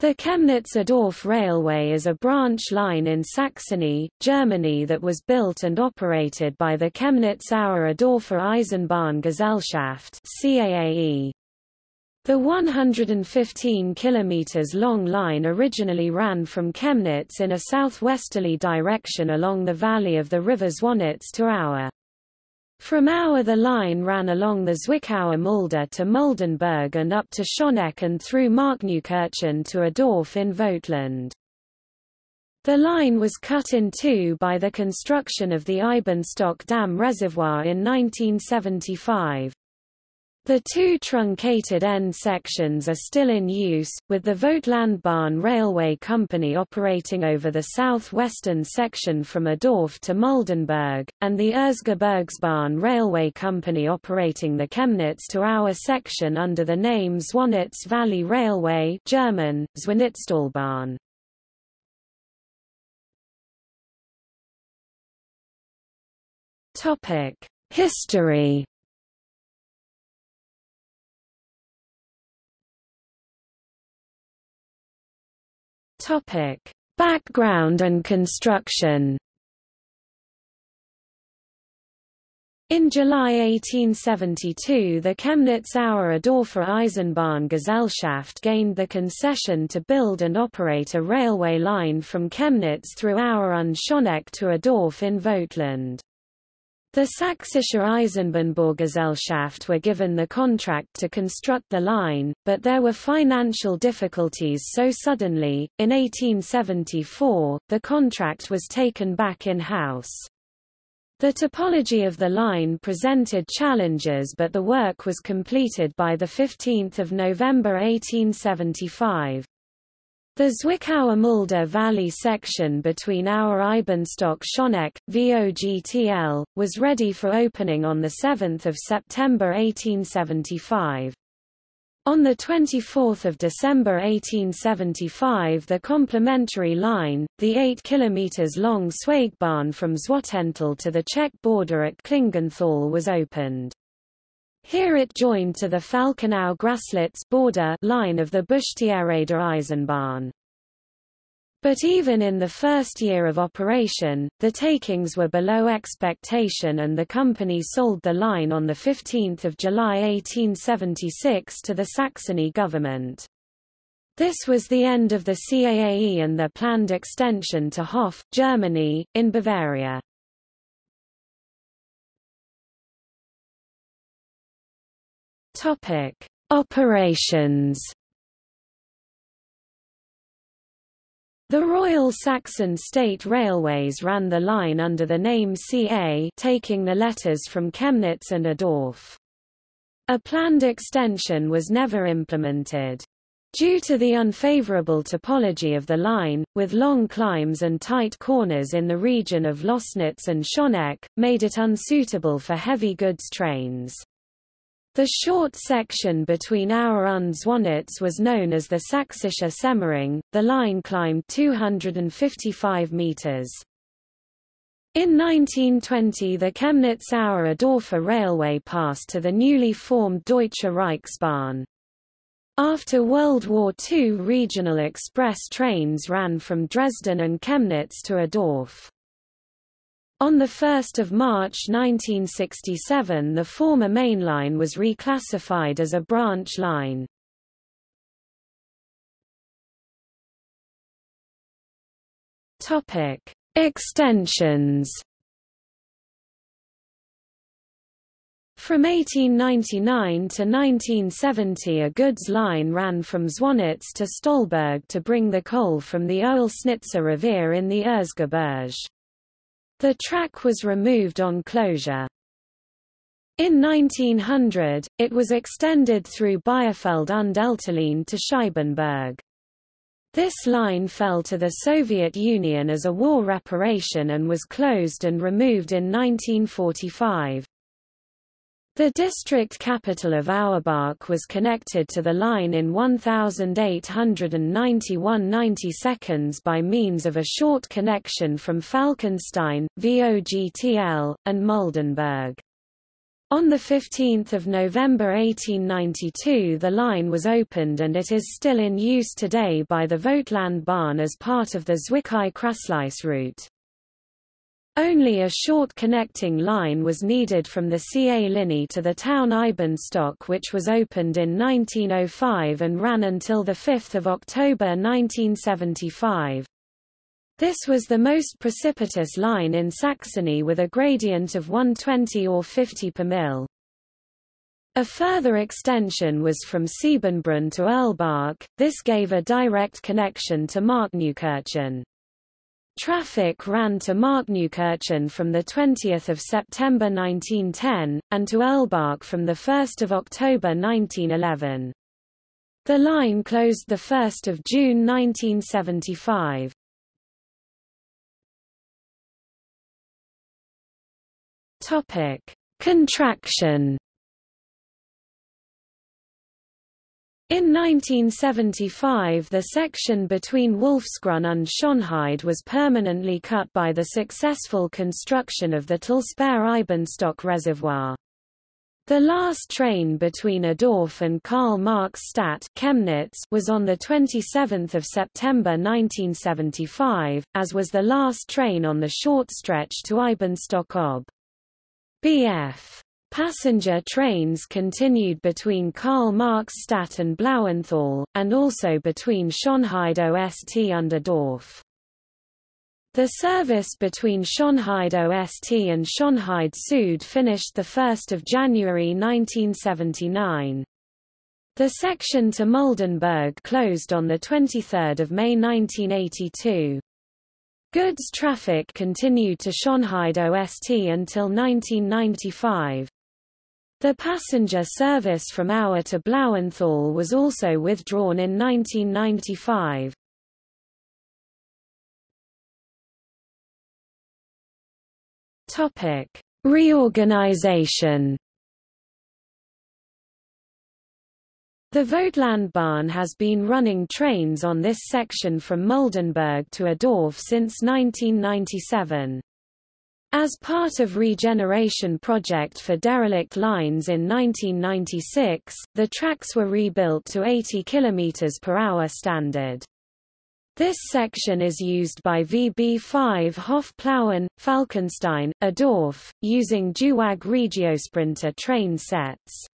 The Chemnitz-Adorf Railway is a branch line in Saxony, Germany that was built and operated by the Chemnitz-Aue-Adorfer Eisenbahngesellschaft CAAE. The 115 km long line originally ran from Chemnitz in a southwesterly direction along the valley of the river Zwonitz to Aue. From Aue the line ran along the Zwickauer Mulde to Muldenberg and up to Schoneck and through Markneukirchen to Adorf in Vogtland. The line was cut in two by the construction of the Eibenstock Dam Reservoir in 1975. The two truncated end sections are still in use, with the Vogtlandbahn Railway Company operating over the south-western section from Adorf to Muldenberg, and the Erzgebirgsbahn Railway Company operating the Chemnitz to Aue section under the name Zwonitz Valley Railway German, Zwönitztalbahn. History Topic: Background and construction. In July 1872 the Chemnitz-Aue-Adorfer Eisenbahngesellschaft gained the concession to build and operate a railway line from Chemnitz through Auer und Schoneck to Adorf in Vogtland. The Sächsische Eisenbahnbaugesellschaft were given the contract to construct the line, but there were financial difficulties so suddenly, in 1874, the contract was taken back in-house. The topology of the line presented challenges but the work was completed by 15 November 1875. The Zwickauer Mulde Valley section between Aue Eibenstock Schoneck, VOGTL, was ready for opening on 7 September 1875. On 24 December 1875 the complementary line, the 8 km long Zweigbahn from Zwotental to the Czech border at Klingenthal was opened. Here it joined to the Falkenau-Graslitz border line of the Buschtěhrader Eisenbahn. But even in the first year of operation, the takings were below expectation and the company sold the line on 15 July 1876 to the Saxony government. This was the end of the CAAE and their planned extension to Hof, Germany, in Bavaria. Topic: Operations. The Royal Saxon State Railways ran the line under the name CA taking the letters from Chemnitz and Adorf. A planned extension was never implemented. Due to the unfavorable topology of the line, with long climbs and tight corners in the region of Lößnitz and Schoneck, made it unsuitable for heavy goods trains. The short section between Aue and Zwonitz was known as the Sächsische Semmering. The line climbed 255 meters. In 1920 the Chemnitz-Aue-Adorfer railway passed to the newly formed Deutsche Reichsbahn. After World War II regional express trains ran from Dresden and Chemnitz to Adorf. On 1 March 1967 the former main line was reclassified as a branch line. Extensions From 1899 to 1970 a goods line ran from Zwonitz to Stollberg to bring the coal from the Oelsnitzer Revier in the Erzgebirge. The track was removed on closure. In 1900, it was extended through Beierfeld und Elterlein to Scheibenberg. This line fell to the Soviet Union as a war reparation and was closed and removed in 1945. The district capital of Auerbach was connected to the line in 1891-90 seconds by means of a short connection from Falkenstein, VOGTL, and Muldenberg. On 15 November 1892 the line was opened and it is still in use today by the Vogtlandbahn as part of the Zwickau-Kraslice route. Only a short connecting line was needed from the CA Linie to the town Eibenstock which was opened in 1905 and ran until 5 October 1975. This was the most precipitous line in Saxony with a gradient of 120 or 50 per mil. A further extension was from Siebenbrunn to Erlbach, this gave a direct connection to Markneukirchen. Traffic ran to Markneukirchen from 20 September 1910, and to Erlbach from 1 October 1911. The line closed 1 June 1975. Topic: Contraction In 1975 the section between Wolfsgrund and Schönheide was permanently cut by the successful construction of the Talsperre-Eibenstock reservoir. The last train between Adorf and Karl Marx Stadt Chemnitz was on 27 September 1975, as was the last train on the short stretch to Eibenstock ob. Bf. Passenger trains continued between Karl Marx Stadt and Blauenthal, and also between Schönheide Ost und Dorf. The service between Schönheide Ost and Schönheide Süd finished 1 January 1979. The section to Muldenberg closed on 23 May 1982. Goods traffic continued to Schönheide Ost until 1995. The passenger service from Auer to Blauenthal was also withdrawn in 1995. Topic: Reorganization. The Vogtlandbahn has been running trains on this section from Muldenberg to Adorf since 1997. As part of regeneration project for derelict lines in 1996, the tracks were rebuilt to 80 km per hour standard. This section is used by VB5 Hofplauen, Falkenstein, Adorf, using Duwag Regiosprinter train sets.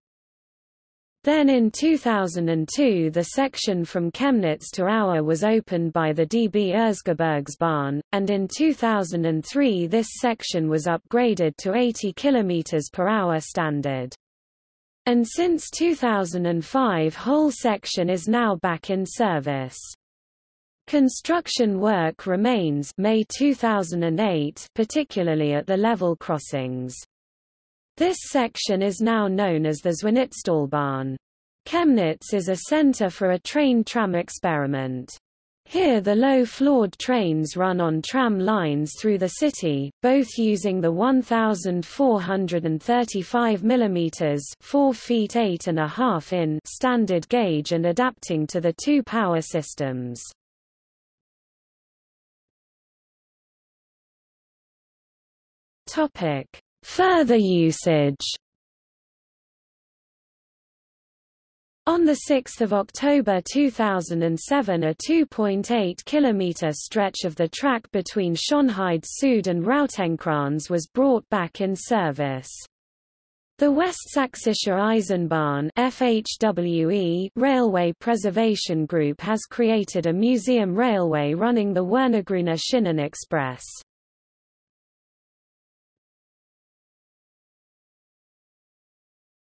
Then in 2002 the section from Chemnitz to Auer was opened by the DB Erzgebirgsbahn, and in 2003 this section was upgraded to 80 km per hour standard. And since 2005 whole section is now back in service. Construction work remains May 2008 particularly at the level crossings. This section is now known as the Zwönitztalbahn. Chemnitz is a center for a train-tram experiment. Here the low-floored trains run on tram lines through the city, both using the 1435 mm 4 feet 8 and a half in standard gauge and adapting to the two power systems. Topic: Further usage On 6 October 2007 a 2.8 km stretch of the track between Schönheide Süd and Rautenkranz was brought back in service. The Westsächsische Eisenbahn FHWE Railway Preservation Group has created a museum railway running the Wernesgrüner Schienen Express.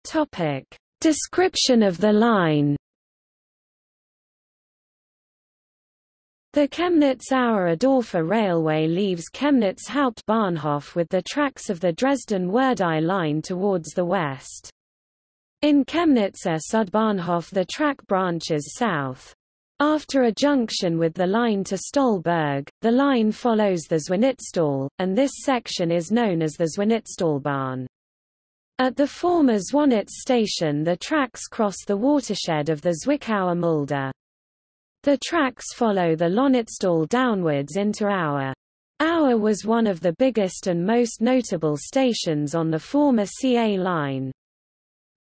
Topic. Description of the line The Chemnitz-Aue-Adorfer Railway leaves Chemnitz Hauptbahnhof with the tracks of the Dresden-Werdau line towards the west. In Chemnitzer Südbahnhof the track branches south. After a junction with the line to Stollberg, the line follows the Zwönitztal, and this section is known as the Zwönitztalbahn. At the former Zwönitz station the tracks cross the watershed of the Zwickauer Mulde. The tracks follow the Lonitztal downwards into Aue. Aue was one of the biggest and most notable stations on the former CA line.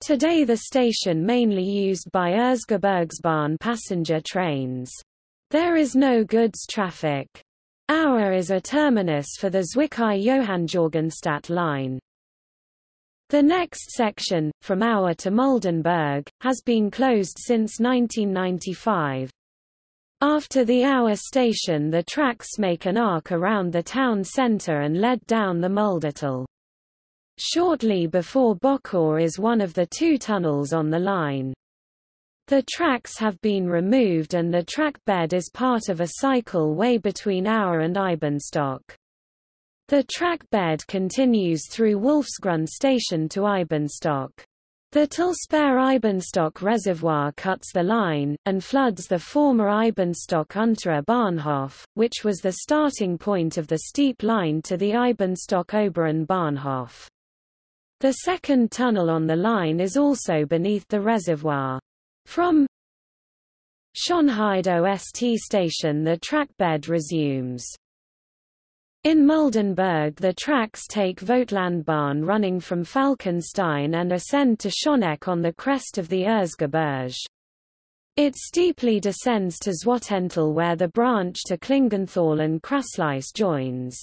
Today the station mainly used by Erzgebirgsbahn passenger trains. There is no goods traffic. Aue is a terminus for the Zwickau-Johanngeorgenstadt line. The next section, from Aue to Muldenberg, has been closed since 1995. After the Aue station the tracks make an arc around the town centre and lead down the Muldetal. Shortly before Bockau is one of the two tunnels on the line. The tracks have been removed and the track bed is part of a cycle way between Aue and Eibenstock. The track bed continues through Wolfsgrund station to Eibenstock. The Talsperre-Eibenstock reservoir cuts the line, and floods the former Eibenstock-Unterer Bahnhof, which was the starting point of the steep line to the Eibenstock-Oberen Bahnhof. The second tunnel on the line is also beneath the reservoir. From Schönheide OST station the trackbed resumes. In Muldenberg the tracks take Vogtlandbahn running from Falkenstein and ascend to Schöneck on the crest of the Erzgebirge. It steeply descends to Zwottental where the branch to Klingenthal and Kraslice joins.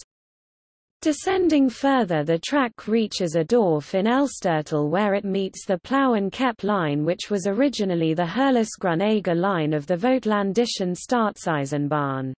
Descending further the track reaches Adorf in Elstertal where it meets the Plauen-Cheb line which was originally the Herlasgrün line of the Vogtlandischen Staatseisenbahn.